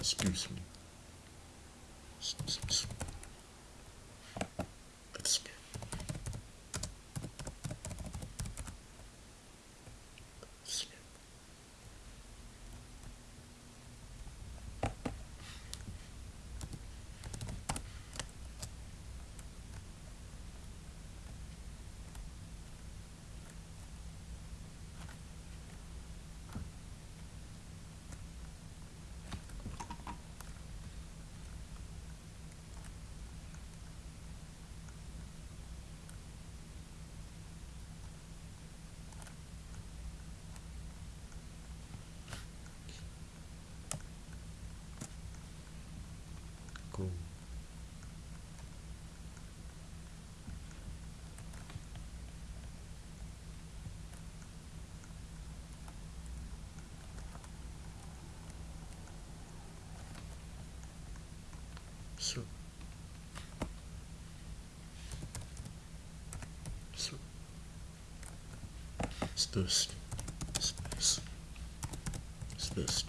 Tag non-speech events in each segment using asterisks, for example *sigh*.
Excuse me. Excuse me. So. So. it's this it's this it's this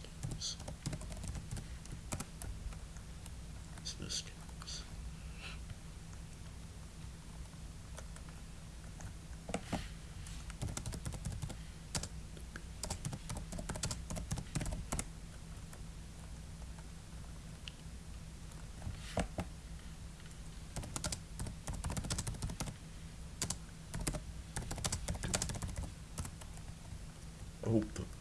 corrupto.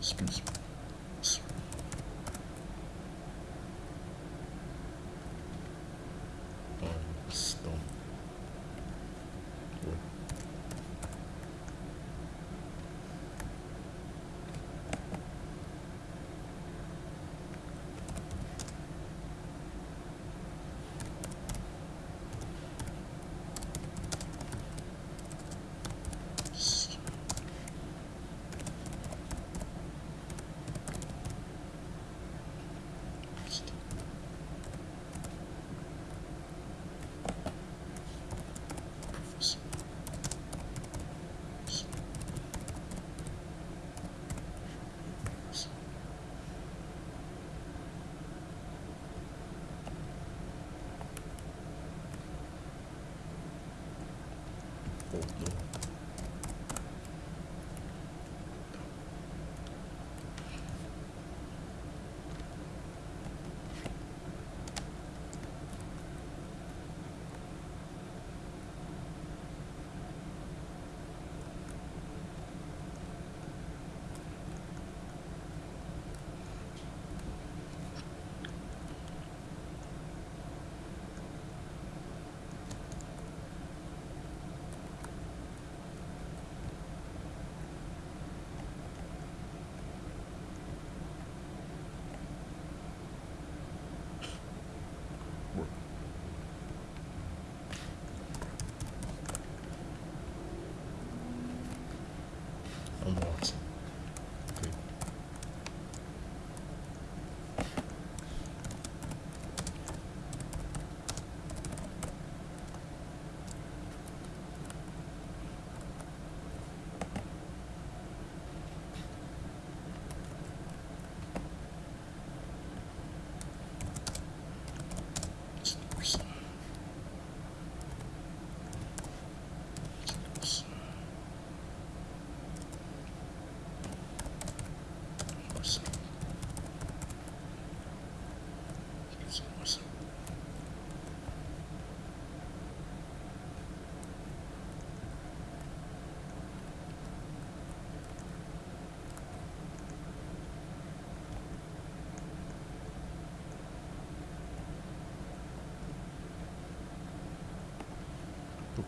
Спинс. no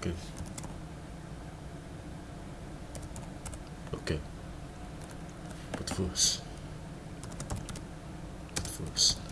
Okay. Okay. But first. But first.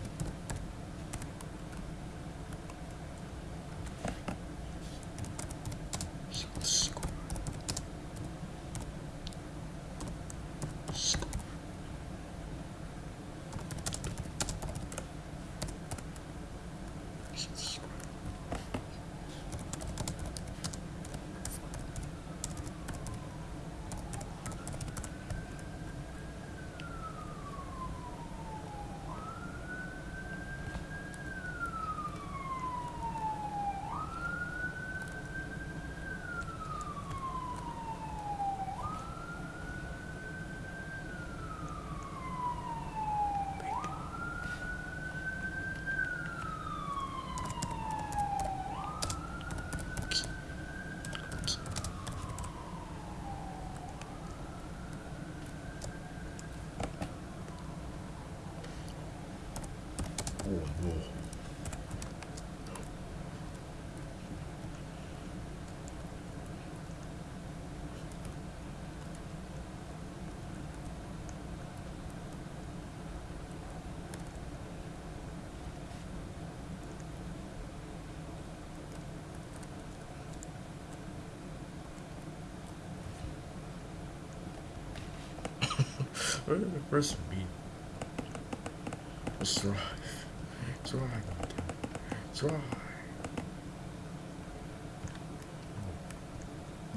Where- Where's me? Let's drive. Drive. try, try.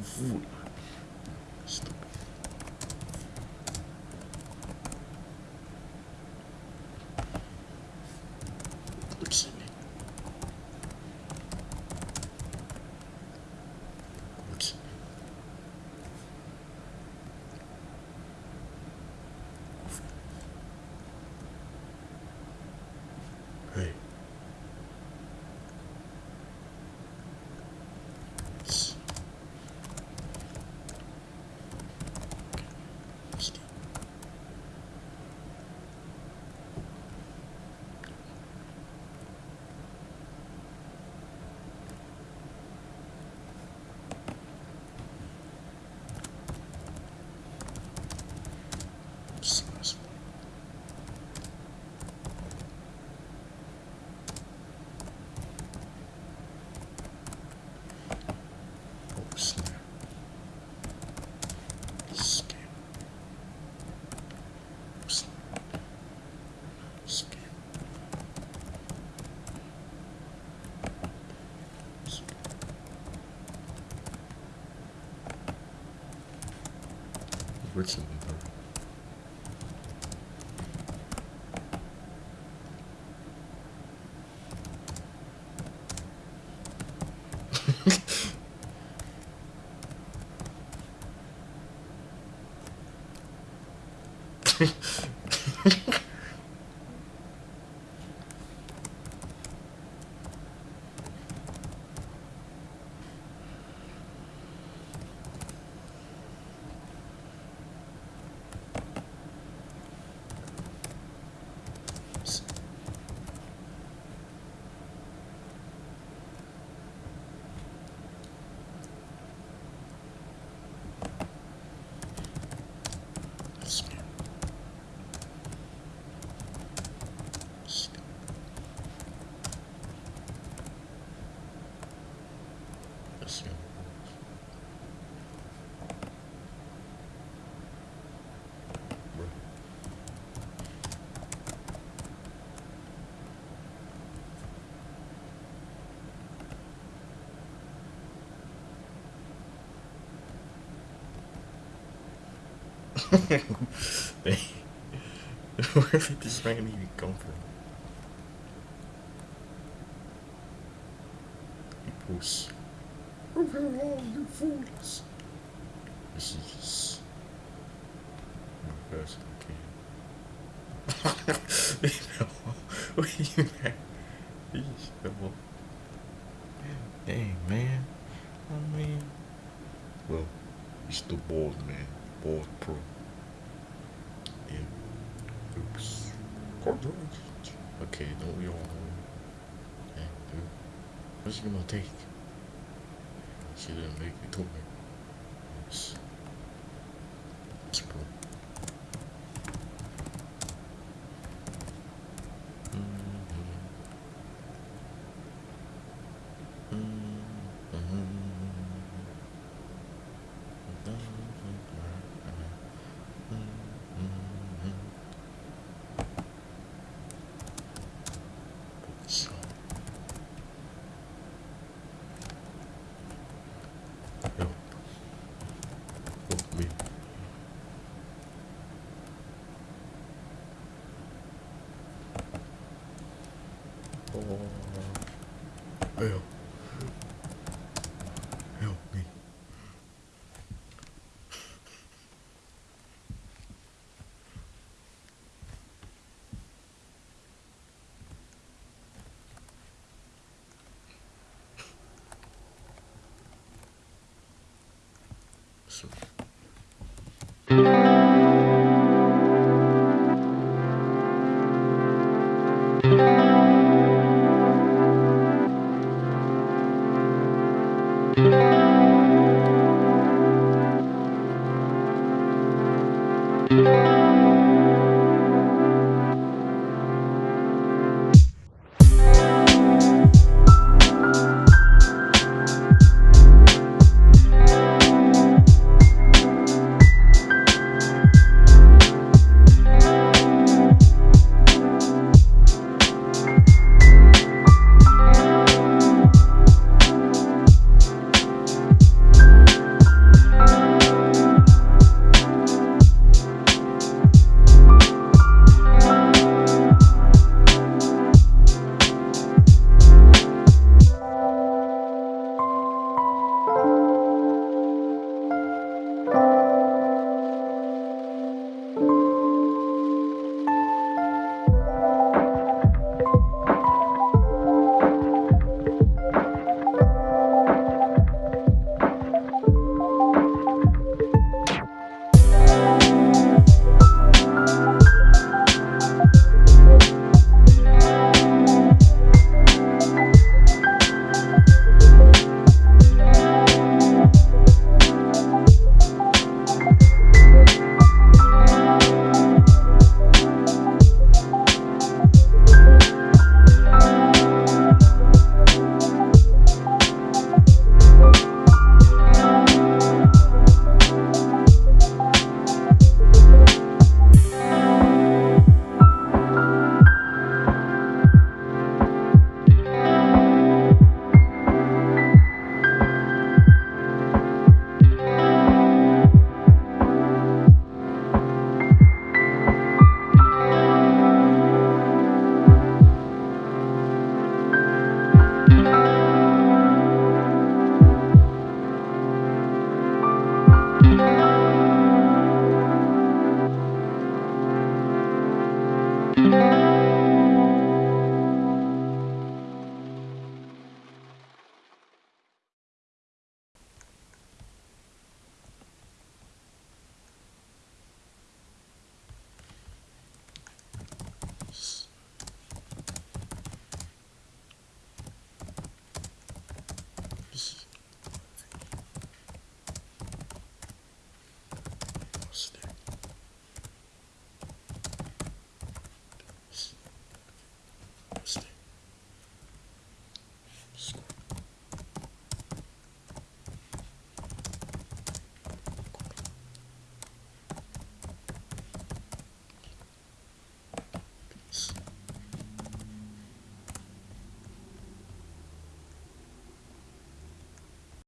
Food. Richard Where did this man even come from? Equals. Over all you fools. This is just. My personal game. *laughs* no. What are you man? Please, no. Dang, man. I mean. Well, he's the bald man. Bald pro. Okay, don't we all know? Dang, dude. What's he gonna take? She didn't make it to me. Yes. It's pro. So. Yo. Help me. Oh. Help. Help me. So.